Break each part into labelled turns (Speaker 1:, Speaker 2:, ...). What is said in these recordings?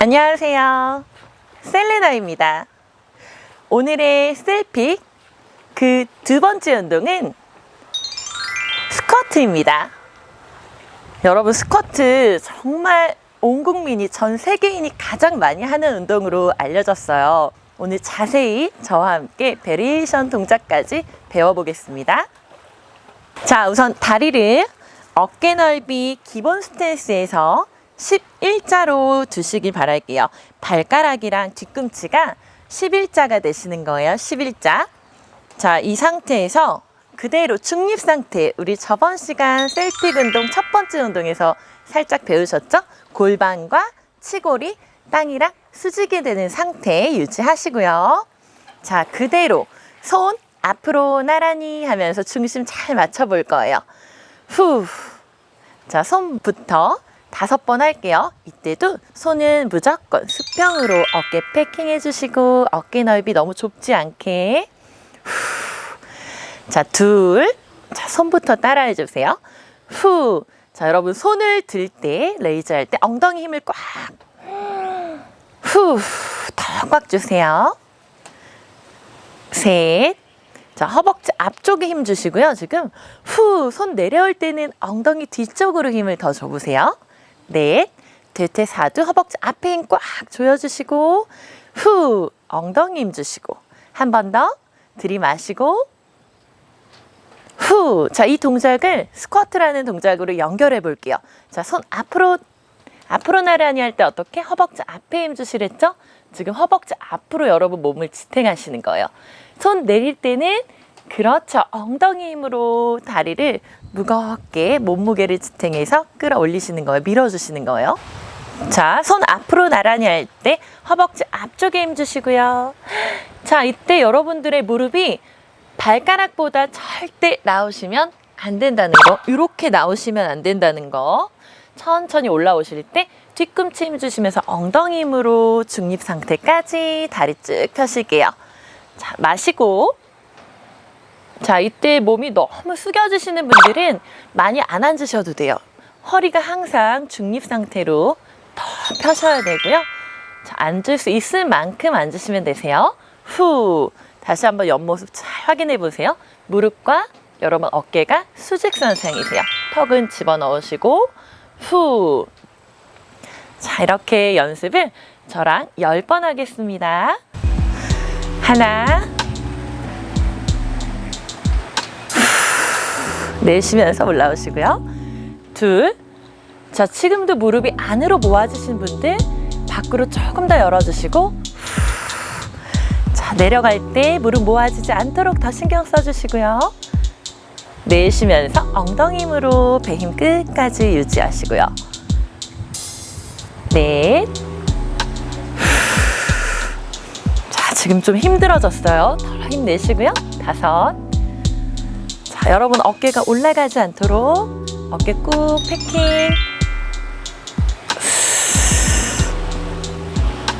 Speaker 1: 안녕하세요. 셀레나입니다. 오늘의 셀픽 그 두 번째 운동은 스쿼트입니다. 여러분 스쿼트 정말 온 국민이 전 세계인이 가장 많이 하는 운동으로 알려졌어요. 오늘 자세히 저와 함께 variation 동작까지 배워보겠습니다. 자, 우선 다리를 어깨 넓이 기본 스탠스에서 11자로 두시길 바랄게요. 발가락이랑 뒤꿈치가 11자가 되시는 거예요. 11자. 자, 이 상태에서 그대로 중립 상태. 우리 저번 시간 셀픽 운동 첫 번째 운동에서 살짝 배우셨죠? 골반과 치골이 땅이랑 수직이 되는 상태 유지하시고요. 자, 그대로 손 앞으로 나란히 하면서 중심 잘 맞춰 볼 거예요. 후. 자, 손부터 다섯 번 할게요. 이때도 손은 무조건 수평으로 어깨 패킹 해 주시고 어깨 넓이 너무 좁지 않게. 후. 자, 둘. 자, 손부터 따라해 주세요. 후. 자, 여러분 손을 들 때, 레이저 할 때 엉덩이 힘을 꽉. 후. 더 꽉 주세요. 셋. 자, 허벅지 앞쪽에 힘 주시고요. 지금 후, 손 내려올 때는 엉덩이 뒤쪽으로 힘을 더 줘보세요. 넷. 대퇴 사두 허벅지 앞에 힘 꽉 조여주시고 후, 엉덩이 힘 주시고 한 번 더 들이마시고 후. 자, 이 동작을 스쿼트라는 동작으로 연결해 볼게요. 자, 손 앞으로 앞으로 나란히 할 때 어떻게 허벅지 앞에 힘 주시랬죠? 지금 허벅지 앞으로 여러분 몸을 지탱하시는 거예요. 손 내릴 때는 그렇죠. 엉덩이 힘으로 다리를 무겁게 몸무게를 지탱해서 끌어올리시는 거예요. 밀어주시는 거예요. 자, 손 앞으로 나란히 할 때 허벅지 앞쪽에 힘 주시고요. 자, 이때 여러분들의 무릎이 발가락보다 절대 나오시면 안 된다는 거. 이렇게 나오시면 안 된다는 거. 천천히 올라오실 때 뒤꿈치 힘 주시면서 엉덩이 힘으로 중립 상태까지 다리 쭉 펴실게요. 자, 마시고. 자, 이때 몸이 너무 숙여지시는 분들은 많이 안 앉으셔도 돼요. 허리가 항상 중립 상태로 더 펴셔야 되고요. 자, 앉을 수 있을 만큼 앉으시면 되세요. 후. 다시 한번 옆모습 잘 확인해 보세요. 무릎과 여러분 어깨가 수직선상이세요. 턱은 집어넣으시고 후. 자, 이렇게 연습을 저랑 10번 하겠습니다. 하나. 내쉬면서 올라오시고요. 둘. 자, 지금도 무릎이 안으로 모아지신 분들 밖으로 조금 더 열어주시고 후. 자, 내려갈 때 무릎 모아지지 않도록 더 신경 써주시고요. 내쉬면서 엉덩이 힘으로 배 힘 끝까지 유지하시고요. 넷. 자, 지금 좀 힘들어졌어요. 더 힘내시고요. 다섯. 자, 여러분 어깨가 올라가지 않도록 어깨 꾹 패킹.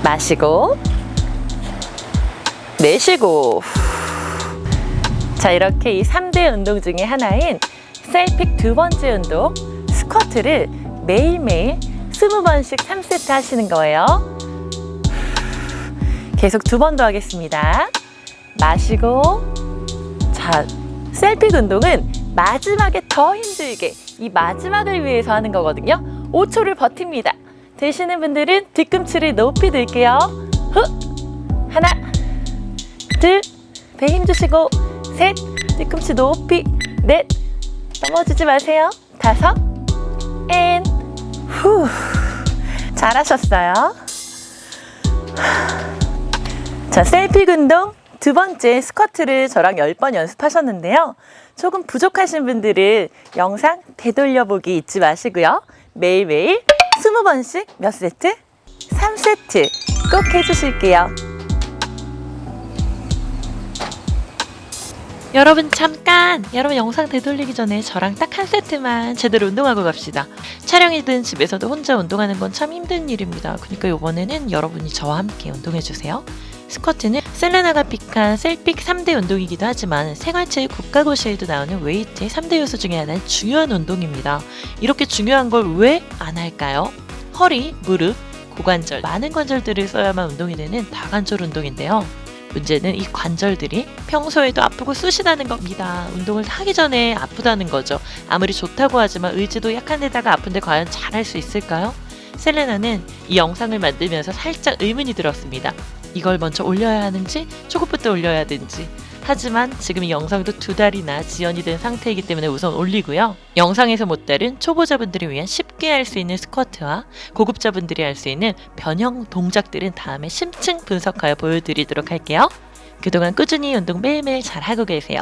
Speaker 1: 마시고 내쉬고. 자 이렇게 이 3대 운동 중에 하나인 셀픽 두 번째 운동 스쿼트를 매일매일 20번씩 3세트 하시는 거예요. 계속 두 번 더 하겠습니다. 마시고 자 셀픽 운동은 마지막에 더 힘들게 이 마지막을 위해서 하는 거거든요. 5초를 버팁니다. 되시는 분들은 뒤꿈치를 높이 들게요. 후! 하나 둘배 힘 주시고 셋 뒤꿈치 높이 넷 넘어지지 마세요. 다섯 앤후! 잘하셨어요. 자 셀픽 운동 두 번째 스쿼트를 저랑 10번 연습하셨는데요 조금 부족하신 분들은 영상 되돌려보기 잊지 마시고요 매일매일 20번씩 몇 세트? 3세트 꼭 해주실게요
Speaker 2: 여러분 잠깐! 여러분 영상 되돌리기 전에 저랑 딱 한 세트만 제대로 운동하고 갑시다. 촬영이든 집에서도 혼자 운동하는 건 참 힘든 일입니다. 그러니까 이번에는 여러분이 저와 함께 운동해주세요. 스쿼트는 셀레나가 pick한 셀픽 3대 운동이기도 하지만 생활체육 국가고시에도 나오는 웨이트의 3대 요소 중에 하나인 중요한 운동입니다. 이렇게 중요한 걸 왜 안 할까요? 허리, 무릎, 고관절, 많은 관절들을 써야만 운동이 되는 다관절 운동인데요. 문제는 이 관절들이 평소에도 아프고 쑤시다는 겁니다. 운동을 하기 전에 아프다는 거죠. 아무리 좋다고 하지만 의지도 약한 데다가 아픈데 과연 잘할 수 있을까요? 셀레나는 이 영상을 만들면서 살짝 의문이 들었습니다. 이걸 먼저 올려야 하는지 초급부터 올려야 하는지 하지만 지금 이 영상도 두 달이나 지연이 된 상태이기 때문에 우선 올리고요. 영상에서 못 다룬 초보자분들을 위한 쉽게 할 수 있는 스쿼트와 고급자분들이 할 수 있는 변형 동작들은 다음에 심층 분석하여 보여드리도록 할게요. 그동안 꾸준히 운동 매일매일 잘 하고 계세요.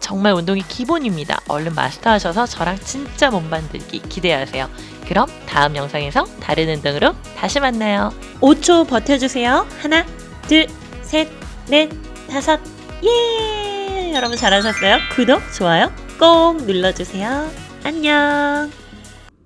Speaker 2: 정말 운동이 기본입니다. 얼른 마스터하셔서 저랑 진짜 몸 만들기 기대하세요. 그럼 다음 영상에서 다른 운동으로 다시 만나요. 5초 버텨주세요. 하나, 둘, 셋, 넷, 다섯, 예! 여러분 잘하셨어요? 구독, 좋아요 꼭 눌러주세요. 안녕!